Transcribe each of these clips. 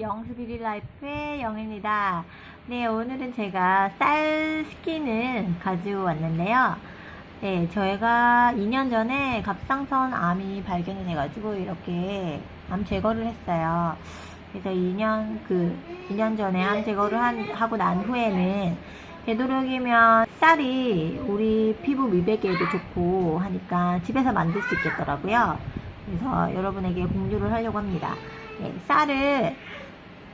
영수비리 라이프의 영입니다. 네, 오늘은 제가 쌀 스킨을 가지고 왔는데요. 네, 저희가 2년 전에 갑상선 암이 발견이 돼가지고 이렇게 암 제거를 했어요. 그래서 2년, 그, 2년 전에 암 제거를 한, 하고 난 후에는 되도록이면 쌀이 우리 피부 미백에도 좋고 하니까 집에서 만들 수 있겠더라고요. 그래서 여러분에게 공유를 하려고 합니다. 네, 쌀을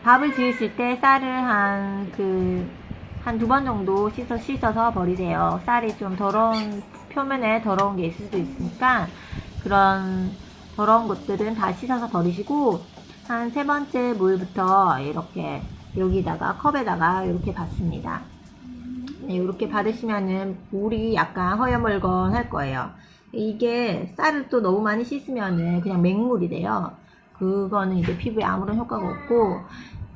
밥을 지으실 때 쌀을 한 그 한 두 번 정도 씻어 씻어서 버리세요. 쌀이 좀 더러운 표면에 더러운 게 있을 수도 있으니까 그런 더러운 것들은 다 씻어서 버리시고 한 세 번째 물부터 이렇게 여기다가 컵에다가 이렇게 받습니다. 네, 이렇게 받으시면은 물이 약간 허여멀건 할 거예요. 이게 쌀을 또 너무 많이 씻으면은 그냥 맹물이 돼요. 그거는 이제 피부에 아무런 효과가 없고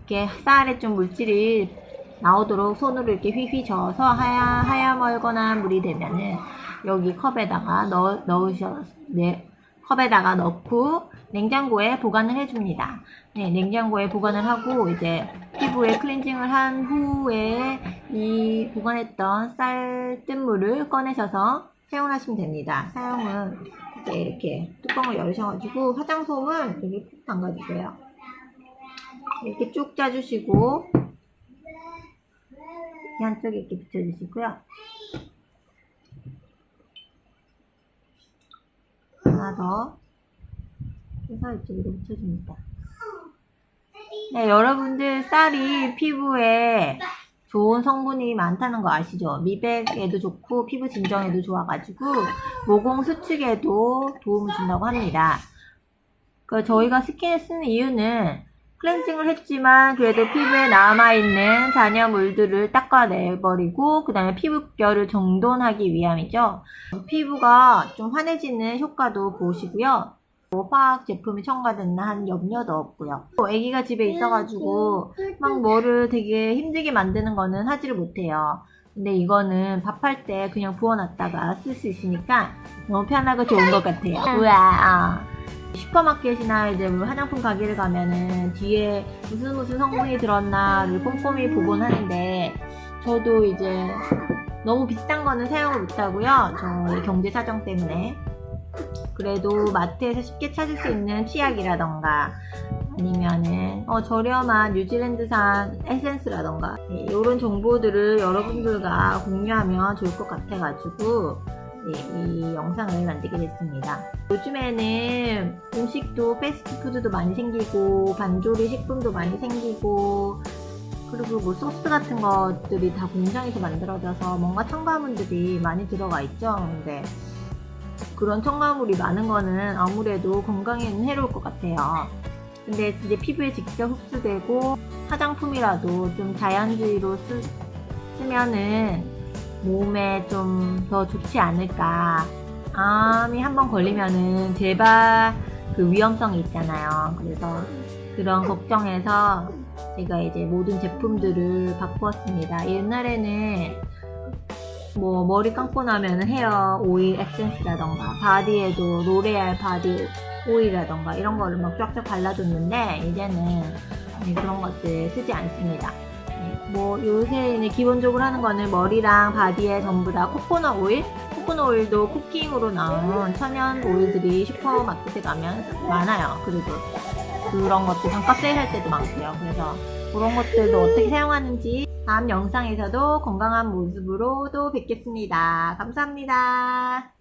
이렇게 쌀에 좀 물질이 나오도록 손으로 이렇게 휘휘 저어서 하야 하야멀건한 물이 되면은 여기 컵에다가 넣 넣으셔 네 컵에다가 넣고 냉장고에 보관을 해줍니다. 네, 냉장고에 보관을 하고 이제 피부에 클렌징을 한 후에 이 보관했던 쌀뜨물을 꺼내셔서 사용하시면 됩니다. 사용은 이제 이렇게 뚜껑을 열으셔가지고 화장솜을 여기 푹 담가주세요. 이렇게 쭉 짜주시고 이 한쪽에 이렇게 붙여주시고요. 하나 더 해서 이쪽으로 붙여줍니다. 네, 여러분들 쌀이 피부에 좋은 성분이 많다는 거 아시죠? 미백에도 좋고 피부 진정에도 좋아가지고 모공 수축에도 도움을 준다고 합니다. 그 저희가 스킨을 쓰는 이유는 클렌징을 했지만 그래도 피부에 남아있는 잔여물들을 닦아내버리고 그 다음에 피부결을 정돈하기 위함이죠. 피부가 좀 환해지는 효과도 보시고요. 뭐 화학 제품이 첨가됐나 한 염려도 없고요. 아기가 집에 있어가지고 막 뭐를 되게 힘들게 만드는 거는 하지를 못해요. 근데 이거는 밥할 때 그냥 부어놨다가 쓸 수 있으니까 너무 편하고 좋은 것 같아요. 우와. 슈퍼마켓이나 이제 뭐 화장품 가게를 가면은 뒤에 무슨 무슨 성분이 들었나를 꼼꼼히 보곤 하는데 저도 이제 너무 비싼 거는 사용을 못하고요. 저희 경제 사정 때문에 그래도 마트에서 쉽게 찾을 수 있는 치약이라던가 아니면은 어, 저렴한 뉴질랜드산 에센스라던가 네, 이런 정보들을 여러분들과 공유하면 좋을 것 같아가지고 네, 이 영상을 만들게 됐습니다. 요즘에는 음식도 패스트푸드도 많이 생기고 반조리 식품도 많이 생기고 그리고 뭐 소스 같은 것들이 다 공장에서 만들어져서 뭔가 첨가물들이 많이 들어가 있죠. 근데 그런 첨가물이 많은 거는 아무래도 건강에는 해로울 것 같아요. 근데 이제 피부에 직접 흡수되고 화장품이라도 좀 자연주의로 쓰, 쓰면은 몸에 좀 더 좋지 않을까. 암이 한번 걸리면은 재발 그 위험성이 있잖아요. 그래서 그런 걱정해서 제가 이제 모든 제품들을 바꾸었습니다. 옛날에는 뭐 머리 감고 나면 헤어 오일 에센스라던가 바디에도 로레알 바디 오일이라던가 이런 거를 막 쫙쫙 발라줬는데 이제는 그런 것들 쓰지 않습니다. 뭐 요새 기본적으로 하는 거는 머리랑 바디에 전부 다 코코넛 오일? 코코넛 오일도 쿠킹으로 나온 천연 오일들이 슈퍼마켓에 가면 많아요. 그리고 그런 것들 반값 세일할 때도 많고요. 그래서 그런 것들도 어떻게 사용하는지 다음 영상에서도 건강한 모습으로 또 뵙겠습니다. 감사합니다